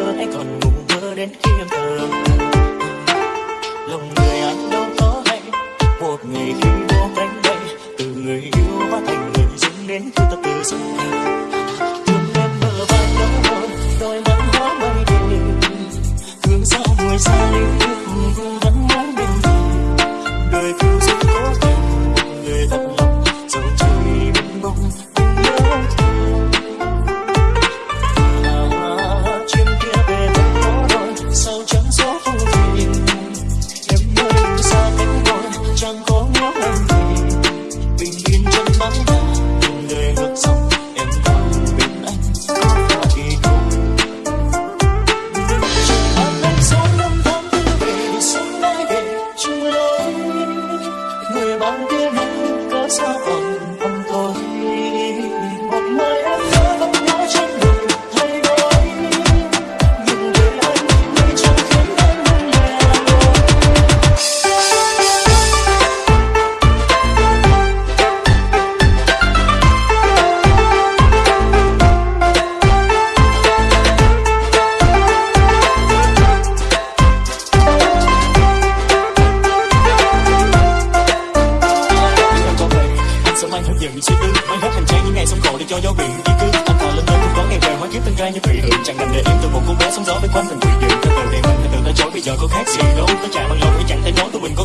mơ anh còn ngủ mơ đến khi em thơ lòng người anh đâu có hay, một ngày khi vô cánh bay, từ người yêu hóa thành người dưng đến khi ta từ dưng thương em mơ và đau buồn, đôi mắt hóa mây tình thương sao mùi xa linh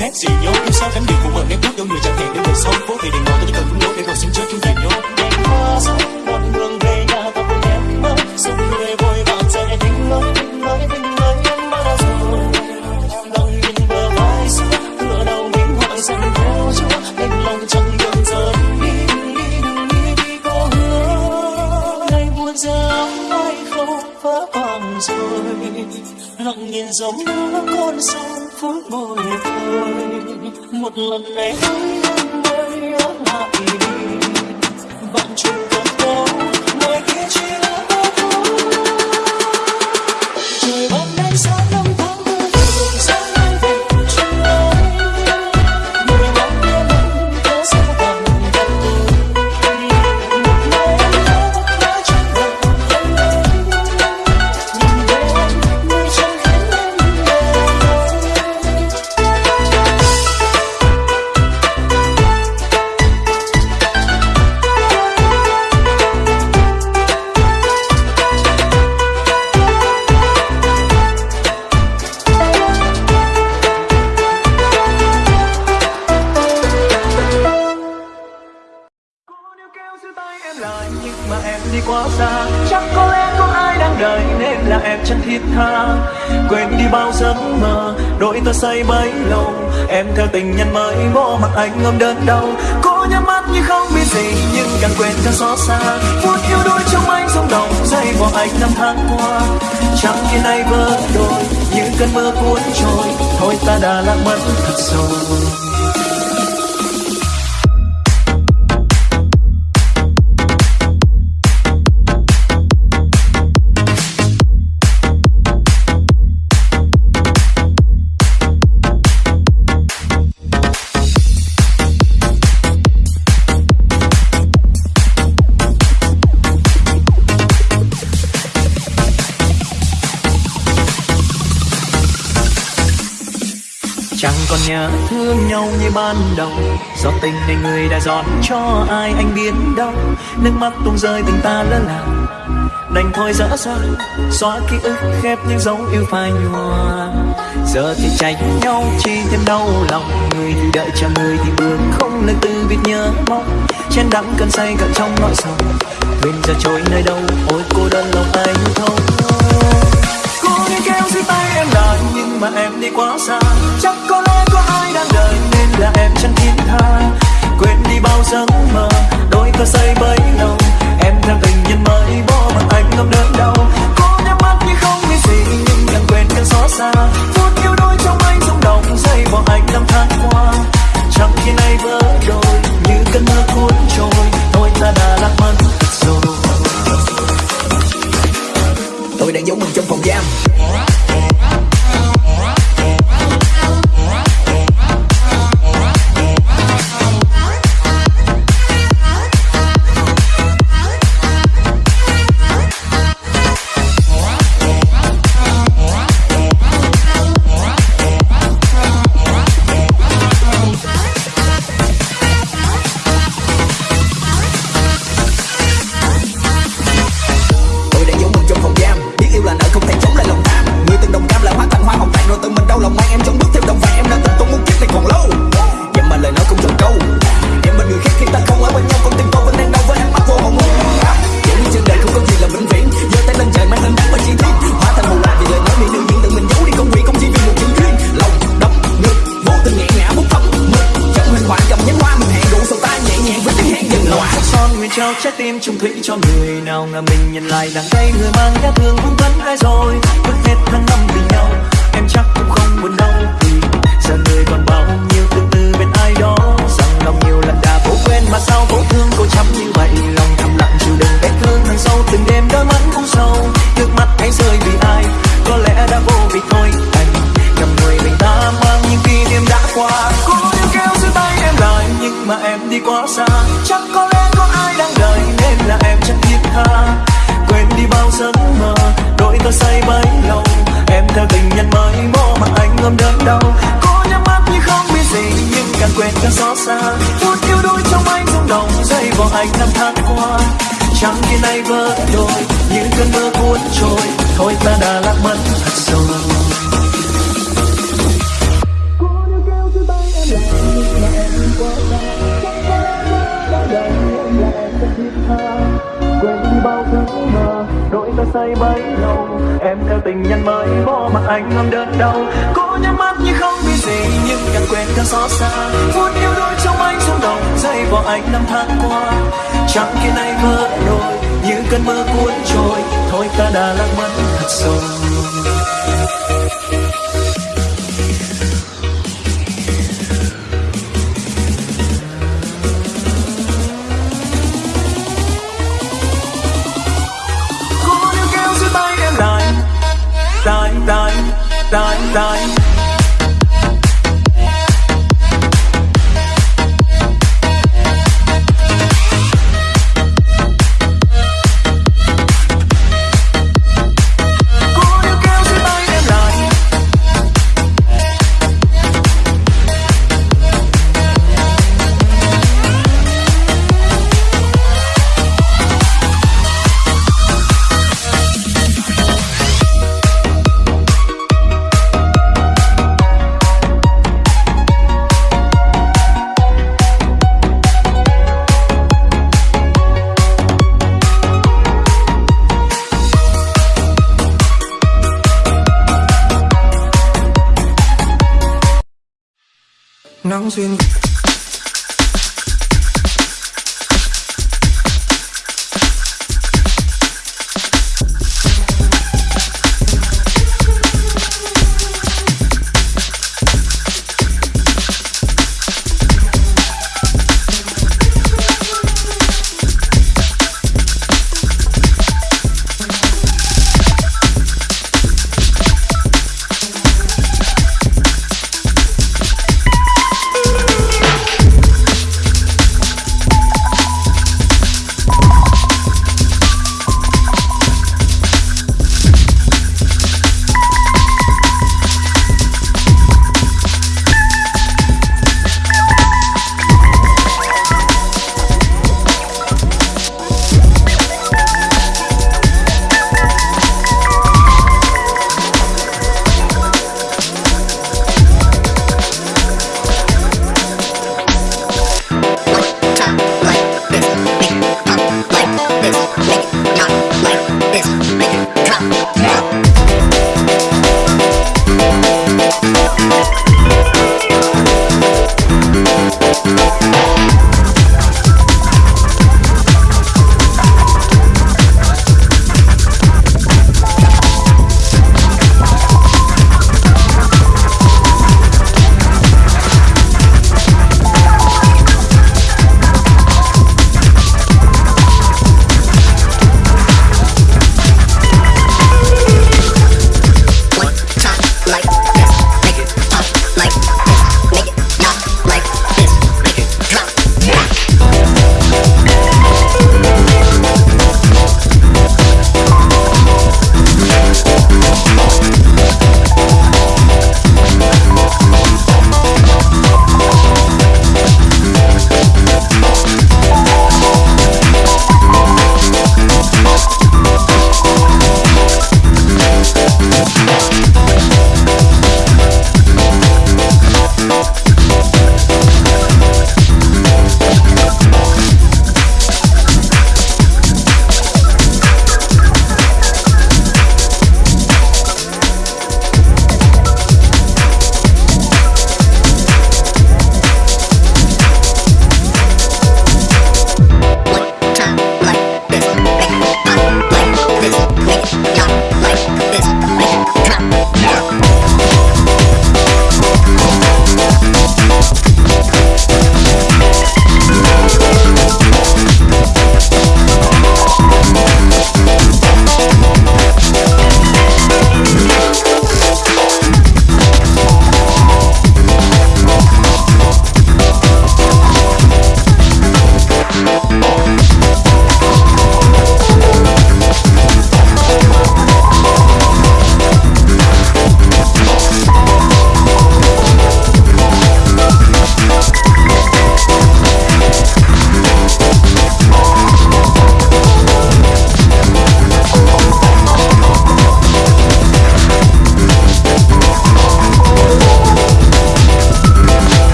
khác gì nhớ yêu sao cánh điều của mình em bước vô người chẳng hẹn để một sâu phố? Thì đừng ngồi ta chỉ cần cũng lối để rồi xin chết chúng tìm nhớ đêm qua sông một đường về nhà ta cùng em mơ sông người vội vàng sẽ tình lối tình nói tình nói em đã rồi đang nhìn bờ vai xưa cửa đầu mình hoang xanh vô chúa đành lòng chẳng đường giờ đi đi đi đi có hứa ngày buồn giờ ai không vỡ vàng rồi lặng nhìn dòng nước con sông phút bồi hồi. Một lần này anh mới ở lại đi anh ôm đớn đau. Cô nhắm mắt như không biết gì, nhưng càng quên càng xót xa. Phút yêu đôi trong anh sông đồng dây vào anh năm tháng qua. Chẳng như nay vỡ đôi như cơn mưa cuốn trôi. Thôi ta đã lạc mất thật rồi. Nhà thương nhau như ban đầu. Do tình này người đã dọn cho ai anh biết đâu. Nước mắt tung rơi tình ta lỡ làng Đành thôi dỡ ra Xóa ký ức khép những dấu yêu phai nhòa. Giờ thì tránh nhau chi thêm đau lòng. Người thì đợi chờ người thì buồn Không lời từ biệt nhớ mong. Trên đắng cơn say cả trong nỗi sầu. Quên giờ trôi nơi đâu, Ôi cô đơn lòng anh thâu như kéo dưới tay em lại nhưng mà em đi quá xa. Chắc có lẽ có ai đang đợi nên là em chẳng thiên tha. Quên đi bao giấc mơ, đôi ta say bấy lâu. Em theo tình nhân mới bỏ mặc anh ngâm đớn đau. Có nhắm mắt như không biết gì, nhưng càng quên càng xót xa. Phút yêu đôi trong anh rung động dây bỏ anh năm tháng qua Chẳng khi nay vỡ đôi, như cơn mưa cuốn trôi, Thôi ta đã lạc mất. Trái tim chung thủy cho người nào ngờ mình nhìn lại đằng đây người mang nhát thương cũng vẫn ai rồi. Vứt hết tháng năm vì nhau, em chắc cũng không buồn đâu bấy lâu. Em theo tình nhân mới mô mà anh ôm đớn đau. Cô nhắm mắt như không biết gì, nhưng càng quên càng xót xa. Phút yêu đôi trong anh rung động dây vào anh năm tháng qua. Chẳng khi nay vỡ đôi như cơn mưa cuốn trôi. Thôi ta đã lạc mất thật rồi. Quên đi bao thứ mơ đôi ta say bay em theo tình nhân mới bỏ mà anh ngâm đớn đau. Cố nhắm mắt như không biết gì, nhưng càng quên càng xót xa. Phút yêu đôi trong anh rung động dây vào anh năm tháng qua. Chẳng khi nay vỡ đôi như cơn mưa cuốn trôi. Thôi ta đã lạc mất thật rồi. sin.